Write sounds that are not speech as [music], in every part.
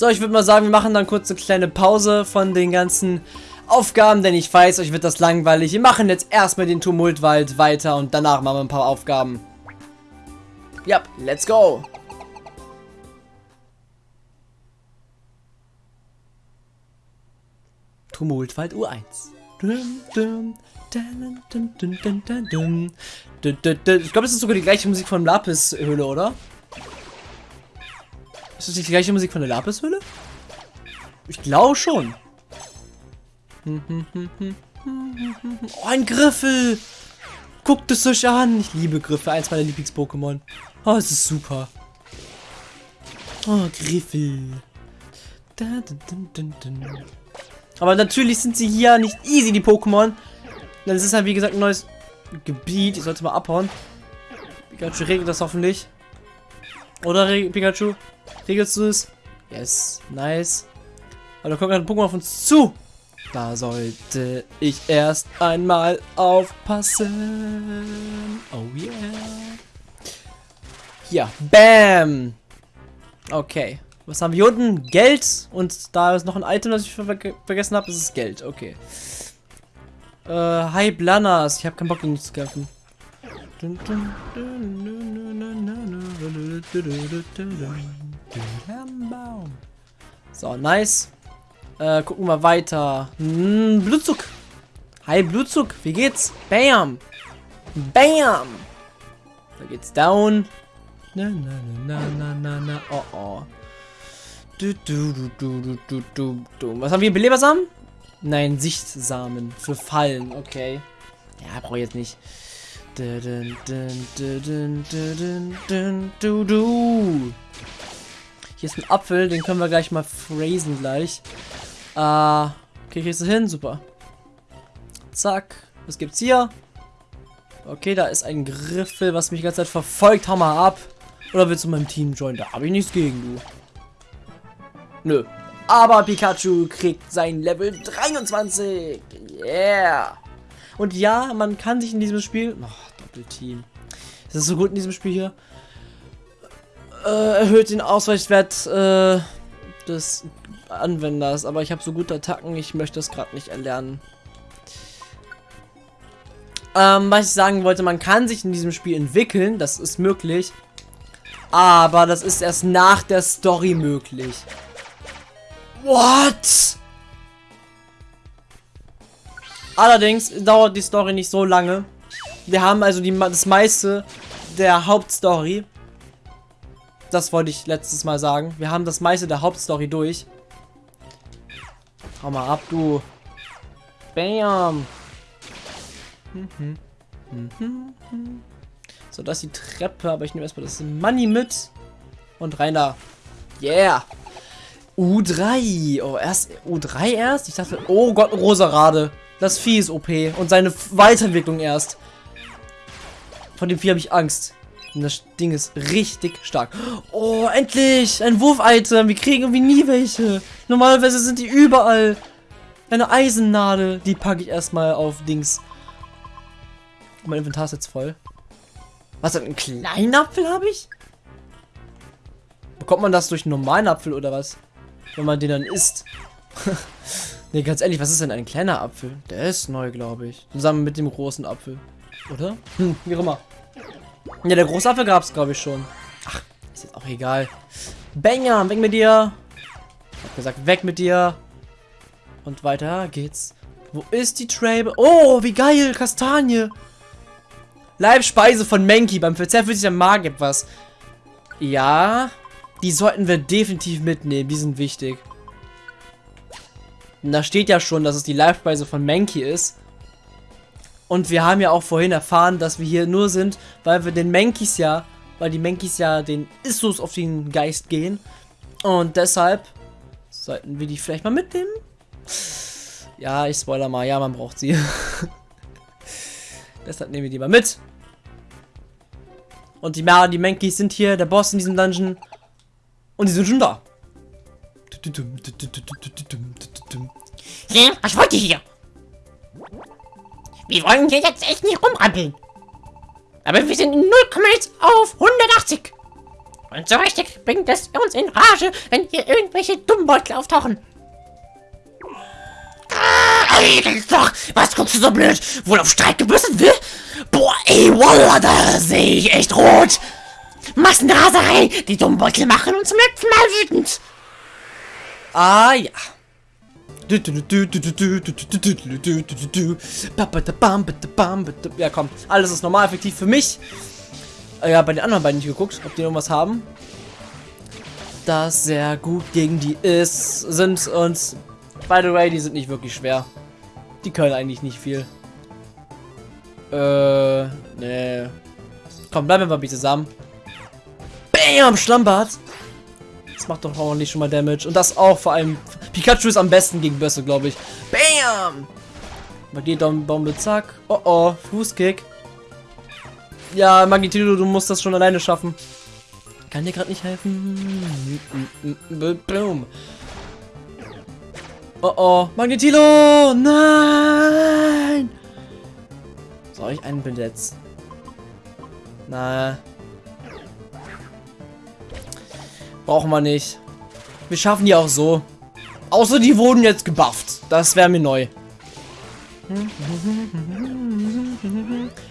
So, ich würde mal sagen, wir machen dann kurz eine kleine Pause von den ganzen Aufgaben, denn ich weiß, euch wird das langweilig. Wir machen jetzt erstmal den Tumultwald weiter und danach machen wir ein paar Aufgaben. Ja, let's go. Tumultwald U1. Ich glaube, das ist sogar die gleiche Musik von Lapis-Höhle, oder? Ist das die gleiche Musik von der Lapis-Höhle? Ich glaube schon. Oh, ein Griffel! Guckt es euch an! Ich liebe Griffe, eins meiner Lieblings-Pokémon. Oh, es ist super. Oh, Griffel. Aber natürlich sind sie hier nicht easy, die Pokémon. Denn es ist halt, wie gesagt, ein neues Gebiet. Ich sollte mal abhauen. Pikachu regelt das hoffentlich. Oder Pikachu? Regelst du es? Yes, nice. Aber da kommt ein Pokémon auf uns zu. Da sollte ich erst einmal aufpassen. Oh yeah. Hier, bam. Okay. Was haben wir hier unten? Geld. Und da ist noch ein Item, das ich ver vergessen habe. Das ist Geld. Okay. Äh, hi Blanas. Ich habe keinen Bock, dich zu kämpfen. So, nice. Äh, gucken wir weiter. Hm, Blutzug. Hi, Blutzug. Wie geht's? Bam. Bam. Da geht's down. Na, na, na, na, na, na, Oh, oh. Du, du, du, du, du, du, du. Was haben wir? Belebersamen? Nein, Sichtsamen. Für Fallen. Okay. Ja, brauche ich jetzt nicht. Dun, du. Hier ist ein Apfel, den können wir gleich mal phrasen gleich. Äh, okay, kriegst du hin? Super. Zack. Was gibt's hier? Okay, da ist ein Griffel, was mich die ganze Zeit verfolgt. Hau mal ab. Oder willst du meinem Team joinen? Da habe ich nichts gegen, du. Nö. Aber Pikachu kriegt sein Level 23. Yeah. Und ja, man kann sich in diesem Spiel... Oh, Doppelteam. Das ist so gut in diesem Spiel hier. Äh, erhöht den Ausweichwert äh, des Anwenders. Aber ich habe so gute Attacken, ich möchte das gerade nicht erlernen. Ähm, was ich sagen wollte, man kann sich in diesem Spiel entwickeln, das ist möglich. Aber das ist erst nach der Story möglich. What? Allerdings dauert die Story nicht so lange. Wir haben also die, das meiste der Hauptstory. Das wollte ich letztes Mal sagen. Wir haben das meiste der Hauptstory durch. Hau mal ab, du. Bam. So, das ist die Treppe, aber ich nehme erstmal das Money mit. Und rein da. Yeah. U3. Oh, erst U3 erst? Ich dachte, oh Gott, Rosarade. Das Vieh ist OP. Und seine Weiterentwicklung erst. Von dem Vieh habe ich Angst. Und das Ding ist richtig stark. Oh, endlich! Ein Wurf-Item. Wir kriegen irgendwie nie welche. Normalerweise sind die überall. Eine Eisennadel. Die packe ich erstmal auf Dings. Mein Inventar ist jetzt voll. Was, einen kleinen Apfel habe ich? Bekommt man das durch einen normalen Apfel oder was? Wenn man den dann isst. [laughs] ne, ganz ehrlich, was ist denn ein kleiner Apfel? Der ist neu, glaube ich. Zusammen mit dem großen Apfel. Oder? Hm, wie auch immer. Ja, der gab es, glaube ich, schon. Ach, ist jetzt auch egal. Banger, weg mit dir. Ich hab gesagt, weg mit dir. Und weiter geht's. Wo ist die Trabe? Oh, wie geil, Kastanie. Leibspeise von Menki. Beim Verzehr fühlt sich der Magen etwas. Ja, die sollten wir definitiv mitnehmen. Die sind wichtig. Und da steht ja schon, dass es die Leibspeise von Menki ist. Und wir haben ja auch vorhin erfahren, dass wir hier nur sind, weil wir den Menkis ja, weil die Menkis ja den Issus auf den Geist gehen. Und deshalb sollten wir die vielleicht mal mitnehmen. Ja, ich spoiler mal. Ja, man braucht sie. [laughs] deshalb nehmen wir die mal mit. Und die, ja, die Menkis sind hier, der Boss in diesem Dungeon. Und die sind schon da. Ja, was wollt ihr hier? Wir wollen hier jetzt echt nicht rumrampeln. Aber wir sind in 0, auf 180. Und so richtig bringt es uns in Rage, wenn hier irgendwelche Dummbeutel auftauchen. Ey, doch! Was guckst du so blöd? Wohl auf Streik gebürstet will? Boah, ey, Wallah, da sehe ich echt rot! Massenraserei! Die Dummbeutel machen uns zum letzten Mal wütend! Ah ja. Ja, komm. Alles ist normal effektiv für mich. Ja, bei den anderen beiden nicht geguckt, ob die irgendwas haben. Das sehr gut gegen die ist, sind und by the way, die sind nicht wirklich schwer. Die können eigentlich nicht viel. Äh, nee. Komm, bleiben wir mal bitte zusammen. Bam, Schlammbad. Das macht doch ordentlich schon mal Damage. Und das auch vor allem. Pikachu ist am besten gegen Bösse, glaube ich. Bam! Magnetbombe, zack. Oh oh, Fußkick. Ja, Magnetilo, du musst das schon alleine schaffen. Kann dir gerade nicht helfen. Boom. Oh oh, Magnetilo! Nein! Soll ich einen Blitz? Na. Brauchen wir nicht. Wir schaffen die auch so. Außer die wurden jetzt gebufft. Das wäre mir neu.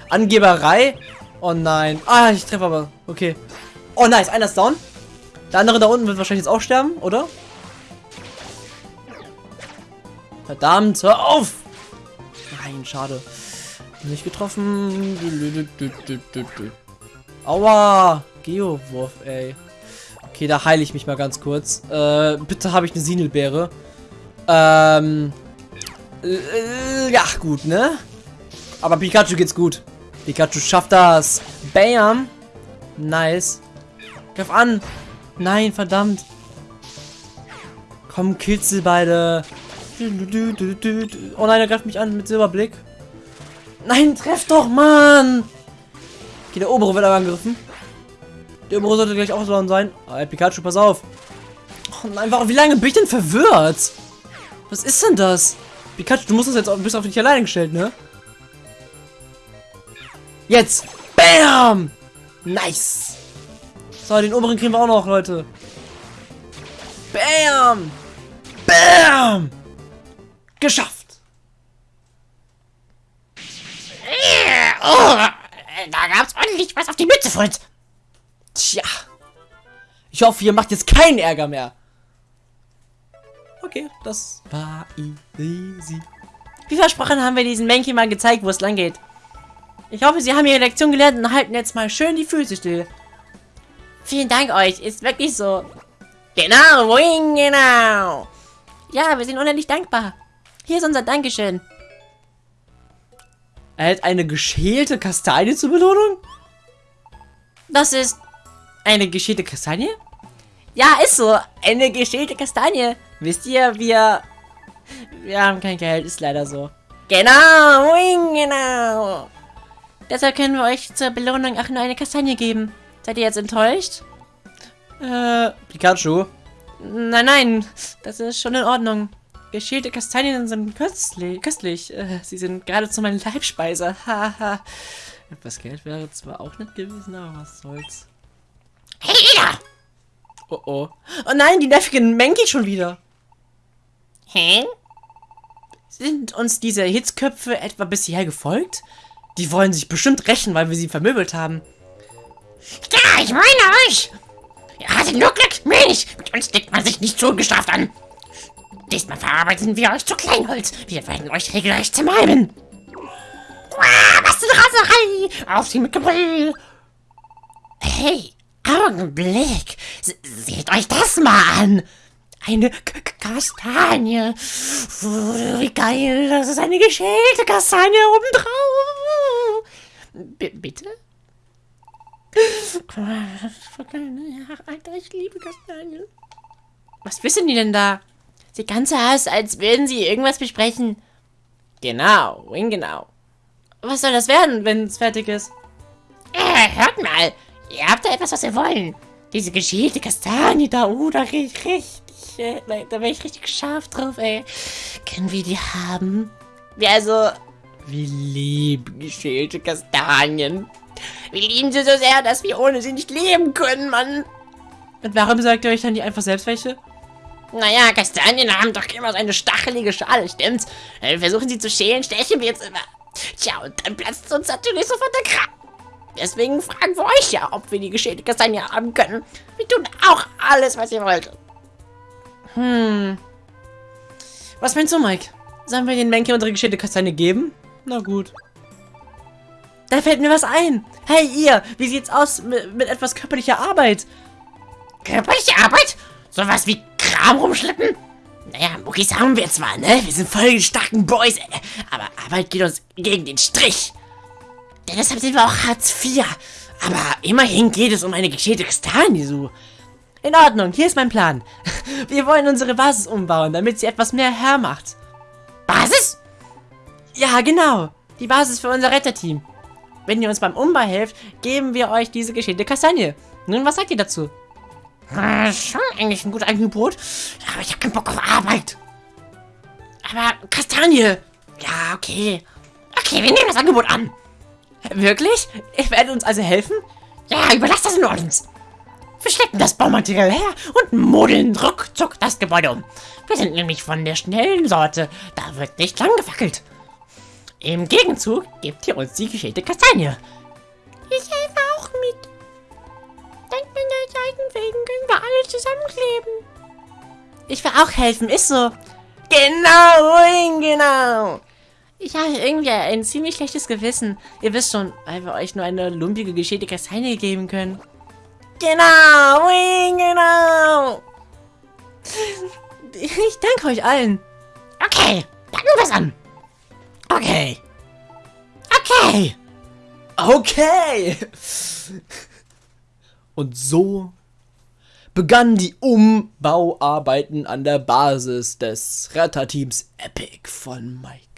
Angeberei? Oh nein. Ah, ich treffe aber. Okay. Oh nice, einer ist down. Der andere da unten wird wahrscheinlich jetzt auch sterben, oder? Verdammt, hör auf! Nein, schade. Nicht getroffen. Aua! Geowurf, ey. Okay, da heile ich mich mal ganz kurz. Äh, bitte habe ich eine Sinelbeere. Ähm. Äh, ja, gut, ne? Aber Pikachu geht's gut. Pikachu schafft das. Bam. Nice. Greif an. Nein, verdammt. Komm, killt sie beide. Oh nein, er greift mich an mit Silberblick. Nein, treff doch, Mann. Okay, der obere wird aber angegriffen. Der obere sollte gleich so sein. Ah, Pikachu, pass auf. Oh nein, warum, wie lange bin ich denn verwirrt? Was ist denn das? Pikachu, du musst das jetzt auch, bist auf dich alleine gestellt, ne? Jetzt! Bam! Nice! So, den oberen kriegen wir auch noch, Leute. Bam! Bam! Geschafft! Oh, da gab's ordentlich was auf die Mütze. Tja. Ich hoffe, ihr macht jetzt keinen Ärger mehr. Okay, das war easy. Wie versprochen haben wir diesen Mankey mal gezeigt, wo es lang geht. Ich hoffe, Sie haben Ihre Lektion gelernt und halten jetzt mal schön die Füße still. Vielen Dank euch, ist wirklich so. Genau, wing, genau. Ja, wir sind unendlich dankbar. Hier ist unser Dankeschön. Erhält eine geschälte Kastanie zur Belohnung? Das ist eine geschälte Kastanie? Ja, ist so. Eine geschälte Kastanie. Wisst ihr, wir... Wir haben kein Geld, ist leider so. Genau, wing, genau. Deshalb können wir euch zur Belohnung auch nur eine Kastanie geben. Seid ihr jetzt enttäuscht? Äh, Pikachu. Nein, nein, das ist schon in Ordnung. Geschälte Kastanien sind köstlich. köstlich. Äh, sie sind geradezu meine Leibspeise. [laughs] Haha. Etwas Geld wäre zwar auch nicht gewesen, aber was soll's. Hey, Ida! Oh oh. Oh nein, die nervigen Menki schon wieder. Hä? Sind uns diese Hitzköpfe etwa bisher gefolgt? Die wollen sich bestimmt rächen, weil wir sie vermöbelt haben. Ja, ich meine euch! Ihr hattet nur Glück, mir nicht. Mit uns legt man sich nicht so ungestraft an. Diesmal verarbeiten wir euch zu Kleinholz. Wir werden euch regelrecht zermalmen. Uah, was eine Raserei! Auf sie mit Gebrüll! Hey, Augenblick! Seht euch das mal an! Eine K Kastanie! Wie geil! Das ist eine geschälte Kastanie obendrauf! B bitte? Alter, ich liebe Kastanien. Was wissen die denn da? Sie ganz aus, als würden sie irgendwas besprechen. Genau, wing genau. Was soll das werden, wenn es fertig ist? Äh, hört mal. Ihr habt da etwas, was wir wollen. Diese geschälte Kastanie da, oh, da krieg ich richtig, äh, da wäre ich richtig scharf drauf, ey. Können wir die haben? Ja, also, wir lieben geschälte Kastanien. Wir lieben sie so sehr, dass wir ohne sie nicht leben können, Mann. Und warum sagt ihr euch dann nicht einfach selbst welche? Naja, Kastanien haben doch immer so eine stachelige Schale, stimmt's? Wenn wir versuchen sie zu schälen, stechen wir jetzt immer. Tja, und dann platzt uns natürlich sofort der Kram. Deswegen fragen wir euch ja, ob wir die geschälte Kastanie haben können. Wir tun auch alles, was ihr wollt. Hm. Was meinst du, Mike? Sollen wir den Menke unsere geschälte Kastanie geben? Na gut. Da fällt mir was ein. Hey, ihr, wie sieht's aus mit, mit etwas körperlicher Arbeit? Körperliche Arbeit? Sowas wie Kram rumschleppen? Naja, Muckis haben wir zwar, ne? Wir sind voll die starken Boys, ey. aber Arbeit geht uns gegen den Strich. Denn deshalb sind wir auch Hartz IV. Aber immerhin geht es um eine geschälte Kastanie, so. In Ordnung, hier ist mein Plan. [laughs] Wir wollen unsere Basis umbauen, damit sie etwas mehr hermacht. Basis? Ja, genau. Die Basis für unser Retterteam. Wenn ihr uns beim Umbau helft, geben wir euch diese geschälte Kastanie. Nun, was sagt ihr dazu? Hm, schon eigentlich ein gutes Angebot. Aber ich habe keinen Bock auf Arbeit. Aber Kastanie. Ja, okay. Okay, wir nehmen das Angebot an. Wirklich? Ihr werdet uns also helfen? Ja, überlasst das nur uns. Wir schleppen das Baumaterial her und modeln ruckzuck das Gebäude um. Wir sind nämlich von der schnellen Sorte. Da wird nicht lang gefackelt. Im Gegenzug gebt ihr uns die geschälte Kastanie. Ich helfe auch mit. Dank meiner Seitenwegen können wir alle zusammenkleben. Ich will auch helfen, ist so. Genau, genau. Ich habe irgendwie ein ziemlich schlechtes Gewissen. Ihr wisst schon, weil wir euch nur eine lumpige geschälte Kastanie geben können. Genau, genau. [laughs] Ich danke euch allen. Okay, packen wir das an. Okay. Okay. Okay. Und so begannen die Umbauarbeiten an der Basis des Retterteams Epic von Mike.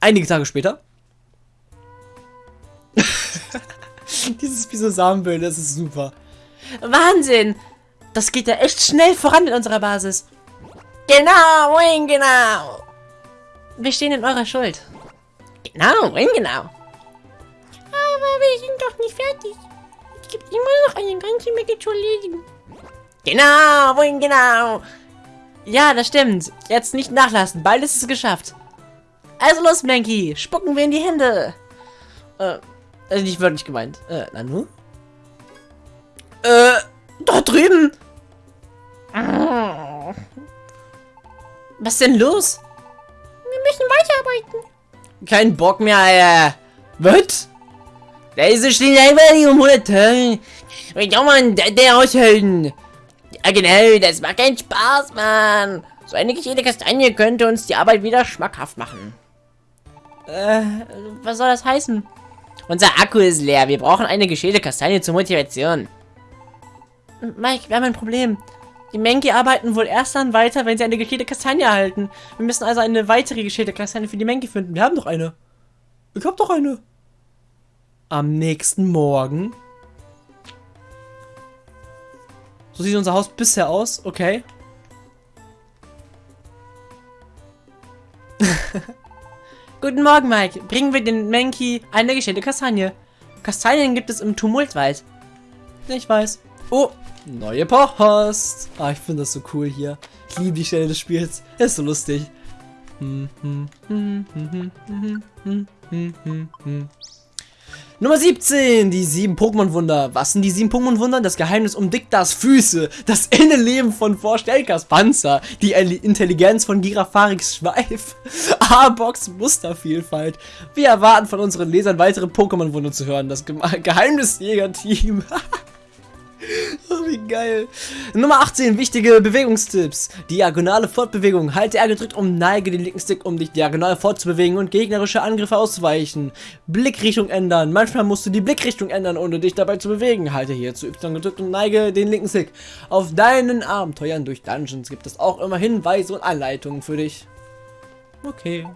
Einige Tage später. [laughs] Dieses Pisosamenbild, das ist super. Wahnsinn! Das geht ja echt schnell voran mit unserer Basis. Genau, Wing, genau. Wir stehen in eurer Schuld. Genau, Wing, genau. Aber wir sind doch nicht fertig. Es gibt immer noch eine ganze Menge zu erledigen. Genau, Wing, genau. Ja, das stimmt. Jetzt nicht nachlassen. Bald ist es geschafft. Also los, Mankey. Spucken wir in die Hände. Äh, also nicht wirklich gemeint. Äh, Nanu? Äh, dort drüben. Was denn los? Wir müssen weiterarbeiten. Kein Bock mehr, Alter. Was? Leise stehen einfach die 100 Tage. Ja, Mann, der, aushalten. Ja, genau, das macht keinen Spaß, Mann. So eine jede Kastanie könnte uns die Arbeit wieder schmackhaft machen. Äh, was soll das heißen? Unser Akku ist leer. Wir brauchen eine geschälte Kastanie zur Motivation. Mike, wir haben ein Problem. Die Menki arbeiten wohl erst dann weiter, wenn sie eine geschälte Kastanie erhalten. Wir müssen also eine weitere geschälte Kastanie für die Menki finden. Wir haben doch eine. Ich hab doch eine. Am nächsten Morgen. So sieht unser Haus bisher aus. Okay. [laughs] Guten Morgen, Mike. Bringen wir den Menki eine geschälte Kastanie. Kastanien gibt es im Tumultwald. Ich weiß. Oh, neue Post. Ah, ich finde das so cool hier. Ich liebe die Stelle des Spiels. Ist so lustig. Nummer 17, die sieben Pokémon-Wunder. Was sind die sieben Pokémon-Wunder? Das Geheimnis um Diktas Füße, das [laughs] Innenleben von Vorstelkas Panzer, die Intelligenz von Girafarix Schweif, [laughs] A-Box Mustervielfalt. Wir erwarten von unseren Lesern weitere Pokémon-Wunder zu hören. Das Ge Geheimnisjäger-Team. [laughs] [laughs] Oh, wie geil. Nummer 18, wichtige Bewegungstipps. Diagonale Fortbewegung. Halte R gedrückt und neige den linken Stick, um dich diagonal fortzubewegen und gegnerische Angriffe auszuweichen. Blickrichtung ändern. Manchmal musst du die Blickrichtung ändern, ohne dich dabei zu bewegen. Halte hier zu Y gedrückt und neige den linken Stick. Auf deinen Abenteuern durch Dungeons gibt es auch immer Hinweise und Anleitungen für dich. Okay.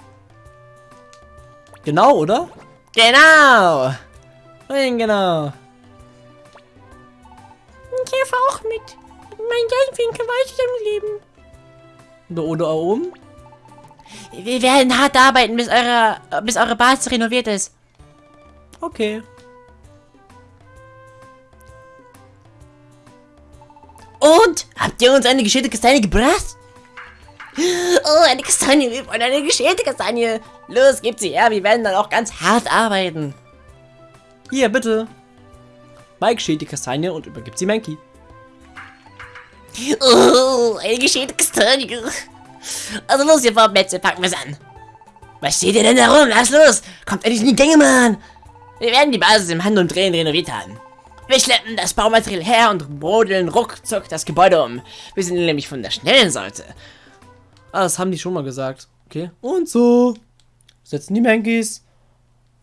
Genau, oder? Genau. Genau. Ich helfe auch mit. Mein Geldwinkel weiter im Leben. Oder oben? Wir werden hart arbeiten, bis eure, bis eure Basis renoviert ist. Okay. Und? Habt ihr uns eine geschälte Kastanie gebracht? Oh, eine Kastanie. Wir wollen eine geschälte Kastanie. Los, gebt sie her. Wir werden dann auch ganz hart arbeiten. Hier, bitte. Mike schält die Kastanie und übergibt sie Mankey. Oh, eine geschälte Kastanie. Also los, ihr Vorplätze, packen wir's an. Was steht ihr denn da rum? Lass los. Kommt endlich in die Gänge, Mann. Wir werden die Basis im Hand und Drehen renoviert haben. Wir schleppen das Baumaterial her und brodeln ruckzuck das Gebäude um. Wir sind nämlich von der schnellen Sorte. Ah, das haben die schon mal gesagt. Okay. Und so. Setzen die Mankeys.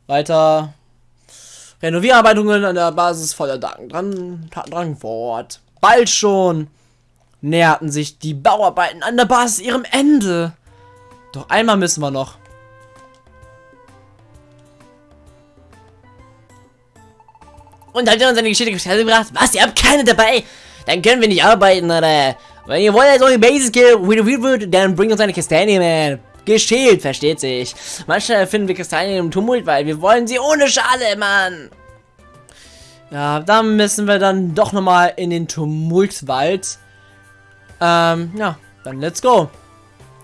Weiter. Renovierarbeitungen an der Basis voller Dank. Dran, Tatendrang fort. Bald schon näherten sich die Bauarbeiten an der Basis ihrem Ende. Doch einmal müssen wir noch. Und habt ihr uns eine Geschichte gebracht? Was, ihr habt keine dabei? Dann können wir nicht arbeiten, oder? Wenn ihr wollt, dass eure Basis renoviert wird, dann bringt uns eine Kastanie, man. Geschält, versteht sich. Manchmal finden wir Kastanien im Tumult, weil wir wollen sie ohne Schale, Mann. Ja, dann müssen wir dann doch nochmal in den Tumultwald. Ähm, ja, dann let's go.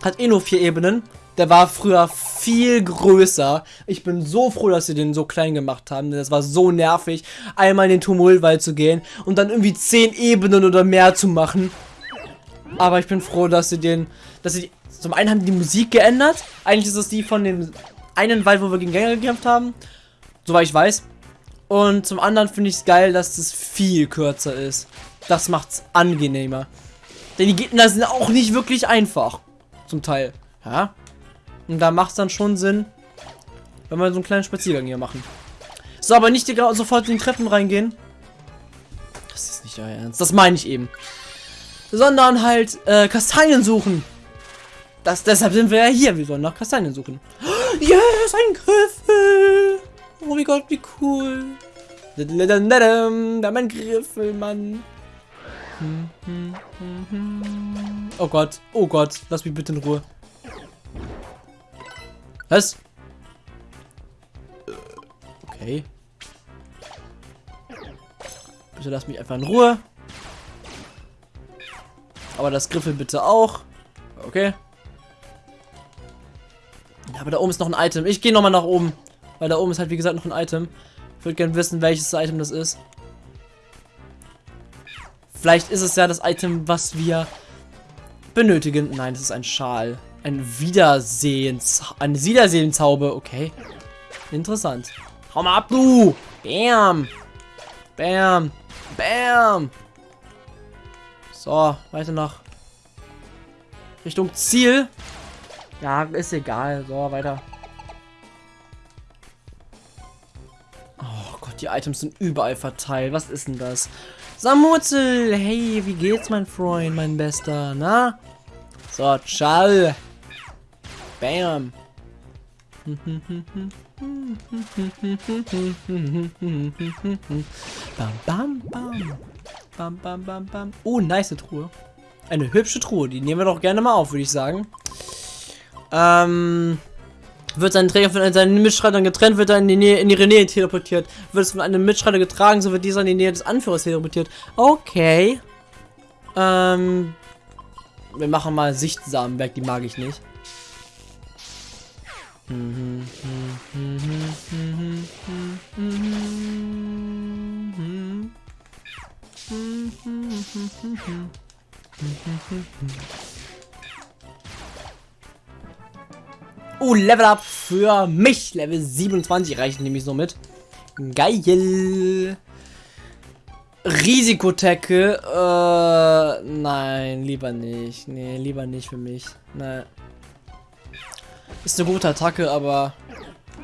Hat eh nur vier Ebenen. Der war früher viel größer. Ich bin so froh, dass sie den so klein gemacht haben. Das war so nervig, einmal in den Tumultwald zu gehen und dann irgendwie zehn Ebenen oder mehr zu machen. Aber ich bin froh, dass sie den, dass sie, zum einen haben die, die Musik geändert. Eigentlich ist es die von dem einen Wald, wo wir gegen Gänger gekämpft haben. Soweit ich weiß. Und zum anderen finde ich es geil, dass es viel kürzer ist. Das macht's angenehmer. Denn die Gegner sind auch nicht wirklich einfach. Zum Teil. Ja. Und da macht es dann schon Sinn, wenn wir so einen kleinen Spaziergang hier machen. So, aber nicht sofort in die Treppen reingehen. Das ist nicht euer Ernst. Das meine ich eben. Sondern halt äh, Kastanien suchen. Das, deshalb sind wir ja hier. Wir sollen nach Kastanien suchen. [gasps] Yes, ein Griffel. Oh mein Gott, wie cool. Da mein Griffel, Mann. Oh Gott, oh Gott, lass mich bitte in Ruhe. Was? Okay. Bitte lass mich einfach in Ruhe. Aber das Griffel bitte auch. Okay. Aber da oben ist noch ein Item. Ich gehe nochmal nach oben. Weil da oben ist halt, wie gesagt, noch ein Item. Ich würde gerne wissen, welches Item das ist. Vielleicht ist es ja das Item, was wir benötigen. Nein, das ist ein Schal. Ein Wiedersehens... Eine Wiedersehenshaube. Okay. Interessant. Hau mal ab, du! Bam! Bam! Bam! So, weiter nach Richtung Ziel. Ja, ist egal. So, weiter. Oh Gott, die Items sind überall verteilt. Was ist denn das? Samutzel, hey, wie geht's, mein Freund, mein Bester, na? So, ciao. Bam. Bam, bam, bam. Bam, bam, bam, bam. Oh, nice Truhe. Eine hübsche Truhe. Die nehmen wir doch gerne mal auf, würde ich sagen. Ähm wird sein Träger von seinen Mitstreitern getrennt, wird er in die Nähe, in ihre Nähe teleportiert. Wird es von einem Mitstreiter getragen, so wird dieser in die Nähe des Anführers teleportiert. Okay. Ähm. Wir machen mal Sichtsamenberg, die mag ich nicht. Oh, Level Up für mich. Level 27 reicht nämlich so mit. Geil. Risikotecke. Äh, nein, lieber nicht. Nee, lieber nicht für mich. Nein. Ist eine gute Attacke, aber...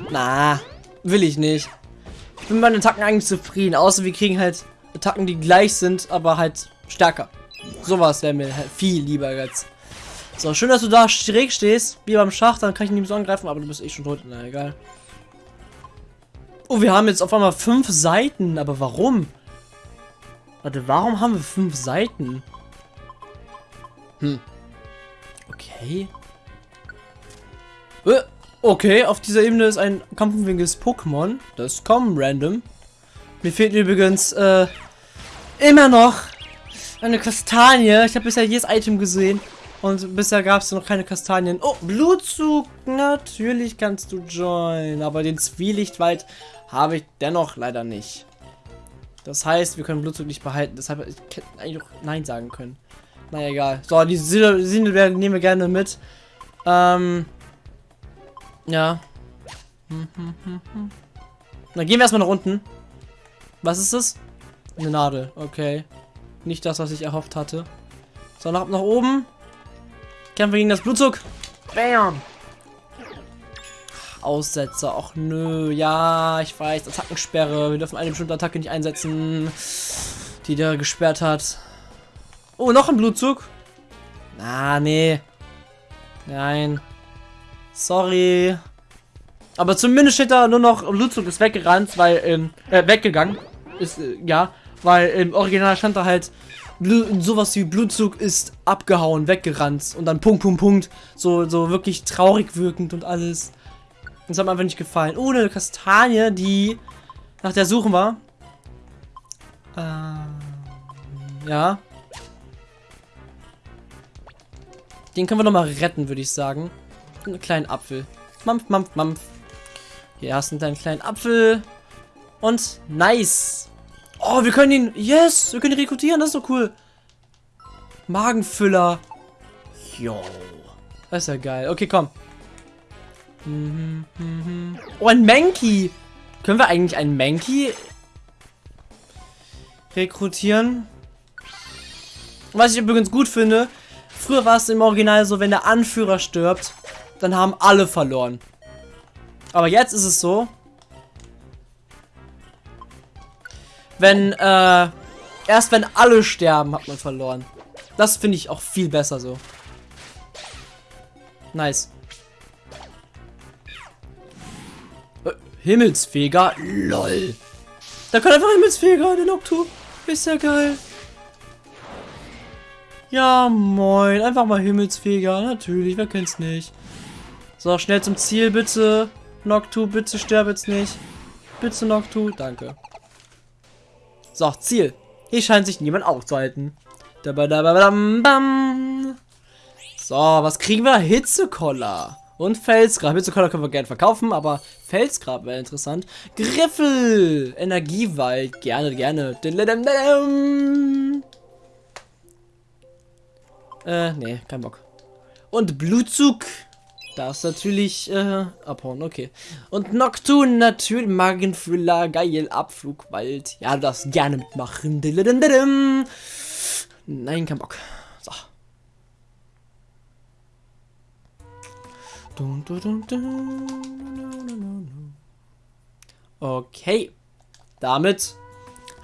Na, will ich nicht. Ich bin mit meinen Attacken eigentlich zufrieden. Außer wir kriegen halt Attacken, die gleich sind, aber halt stärker. Sowas wäre mir halt viel lieber jetzt. So, schön, dass du da schräg stehst, wie beim Schach, dann kann ich nicht so angreifen, aber du bist eh schon tot. Na, egal. Oh, wir haben jetzt auf einmal fünf Seiten, aber warum? Warte, warum haben wir fünf Seiten? Hm. Okay. Äh, okay, auf dieser Ebene ist ein kampfenwinkiges Pokémon. Das kommen random. Mir fehlt übrigens, äh, immer noch Eine Kastanie. Ich habe bisher jedes Item gesehen. Und bisher gab es noch keine Kastanien. Oh, Blutzug. Natürlich kannst du joinen. Aber den Zwielichtwald habe ich dennoch leider nicht. Das heißt, wir können Blutzug nicht behalten. Deshalb ich hätte eigentlich auch Nein sagen können. Na egal. So, die Sindelbeeren nehmen wir gerne mit. Ähm. Ja. Dann gehen wir erstmal nach unten. Was ist das? Eine Nadel. Okay. Nicht das, was ich erhofft hatte. So, nach, nach oben. Kämpfen gegen das Blutzug. Bam. Aussetzer. Och nö. Ja, ich weiß. Attackensperre. Wir dürfen eine bestimmte Attacke nicht einsetzen, die der gesperrt hat. Oh, noch ein Blutzug. Ah, nee. Nein. Sorry. Aber zumindest steht da nur noch Blutzug ist weggerannt, weil, ähm, äh, weggegangen. Ist, äh, ja. Weil im Original stand da halt, Blu sowas wie Blutzug ist abgehauen, weggerannt. Und dann Punkt, Punkt, Punkt. So, so wirklich traurig wirkend und alles. Das hat mir einfach nicht gefallen. Oh, eine Kastanie, die nach der suchen war. Ähm, ja. Den können wir noch mal retten, würde ich sagen. Einen kleinen Apfel. Mampf, mampf, mampf. Hier hast du einen kleinen Apfel. Und nice. Oh, wir können ihn... Yes, wir können ihn rekrutieren. Das ist so cool. Magenfüller. Yo. Das ist ja geil. Okay, komm. Oh, ein Mankey. Können wir eigentlich einen Mankey rekrutieren? Was ich übrigens gut finde, früher war es im Original so, wenn der Anführer stirbt, dann haben alle verloren. Aber jetzt ist es so, wenn, äh, erst wenn alle sterben, hat man verloren. Das finde ich auch viel besser so. Nice. Äh, Himmelsfeger? LOL. Da kann einfach Himmelsfeger, den Noctu. Ist ja geil. Ja, moin. Einfach mal Himmelsfeger. Natürlich, wer kennt's nicht. So, schnell zum Ziel, bitte. Noctu, bitte sterb jetzt nicht. Bitte, Noctu. Danke. So, Ziel. Hier scheint sich niemand aufzuhalten. So, was kriegen wir? Hitzekoller. Und Felsgrab. Hitzekoller können wir gerne verkaufen, aber Felsgrab wäre interessant. Griffel. Energiewald. Gerne, gerne. Äh, nee, kein Bock. Und Blutzug. Das natürlich äh, abhauen, okay. Und Nocturne natürlich, Magenfüller, geil, Abflugwald. Ja, darfst gerne mitmachen. Nein, kein Bock. So. Okay. Damit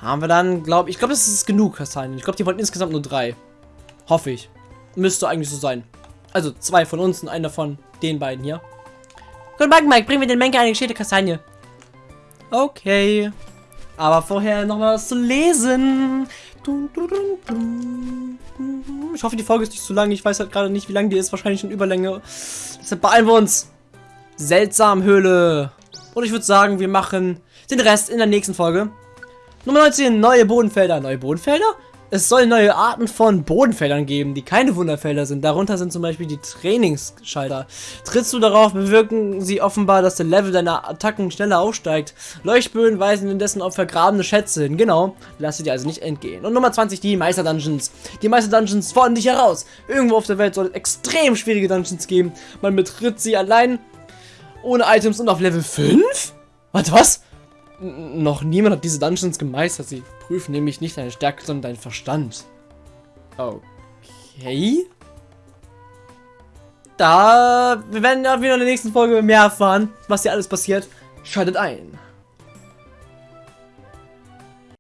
haben wir dann, glaube ich, glaube, das ist genug Kastanien. Ich glaube, die wollten insgesamt nur drei. Hoffe ich. Müsste eigentlich so sein. Also zwei von uns und einer von den beiden hier. Guten Morgen, Mike. Bringen wir den Menke eine geschelte Kastanie. Okay. Aber vorher noch was zu lesen. Ich hoffe, die Folge ist nicht zu lang. Ich weiß halt gerade nicht, wie lang die ist. Wahrscheinlich schon Überlänge. Deshalb beeilen wir uns. Seltsam Höhle. Und ich würde sagen, wir machen den Rest in der nächsten Folge. Nummer 19, neue Bodenfelder. Neue Bodenfelder? Es soll neue Arten von Bodenfeldern geben, die keine Wunderfelder sind. Darunter sind zum Beispiel die Trainingsschalter. Trittst du darauf, bewirken sie offenbar, dass der Level deiner Attacken schneller aufsteigt. Leuchtböen weisen indessen auf vergrabene Schätze hin. Genau, lass sie dir also nicht entgehen. Und Nummer 20, die Meister-Dungeons. Die Meister-Dungeons fordern dich heraus. Irgendwo auf der Welt soll es extrem schwierige Dungeons geben. Man betritt sie allein, ohne Items und auf Level 5? Warte, was? Noch niemand hat diese Dungeons gemeistert. Sie prüfen nämlich nicht deine Stärke, sondern deinen Verstand. Okay. Da, wir werden ja wieder in der nächsten Folge mehr erfahren, was hier alles passiert. Schaltet ein.